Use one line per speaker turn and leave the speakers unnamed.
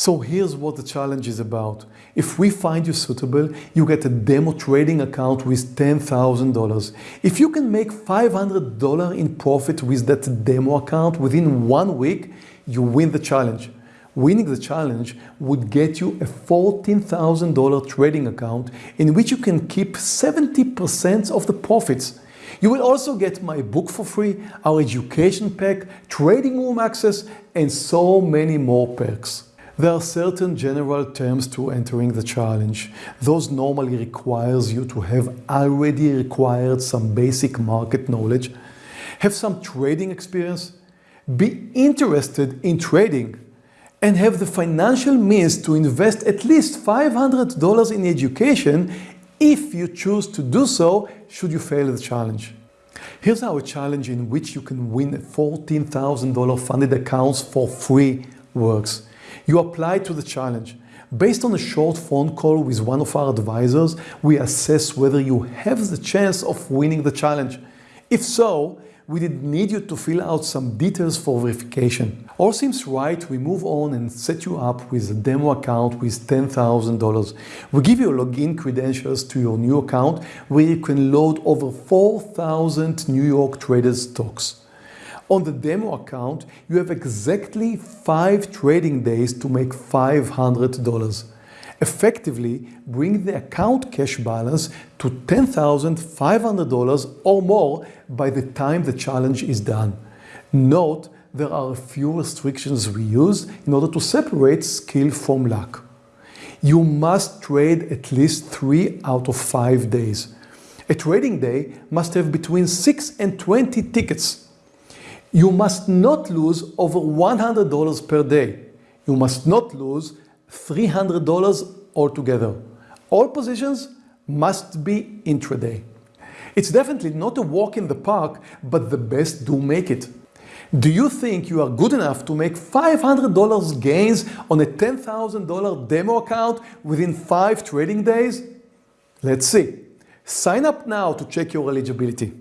So here's what the challenge is about. If we find you suitable, you get a demo trading account with $10,000. If you can make $500 in profit with that demo account within one week, you win the challenge. Winning the challenge would get you a $14,000 trading account in which you can keep 70% of the profits. You will also get my book for free, our education pack, trading room access, and so many more perks. There are certain general terms to entering the challenge. Those normally requires you to have already acquired some basic market knowledge, have some trading experience, be interested in trading, and have the financial means to invest at least $500 in education if you choose to do so should you fail the challenge. Here's our challenge in which you can win a $14,000 funded accounts for free works. You apply to the challenge. Based on a short phone call with one of our advisors, we assess whether you have the chance of winning the challenge. If so, we did need you to fill out some details for verification. All seems right, we move on and set you up with a demo account with $10,000. We give you login credentials to your new account where you can load over 4,000 New York traders stocks. On the demo account, you have exactly five trading days to make $500. Effectively, bring the account cash balance to $10,500 or more by the time the challenge is done. Note, there are a few restrictions we use in order to separate skill from luck. You must trade at least three out of five days. A trading day must have between 6 and 20 tickets. You must not lose over $100 per day. You must not lose $300 altogether. All positions must be intraday. It's definitely not a walk in the park, but the best do make it. Do you think you are good enough to make $500 gains on a $10,000 demo account within five trading days? Let's see. Sign up now to check your eligibility.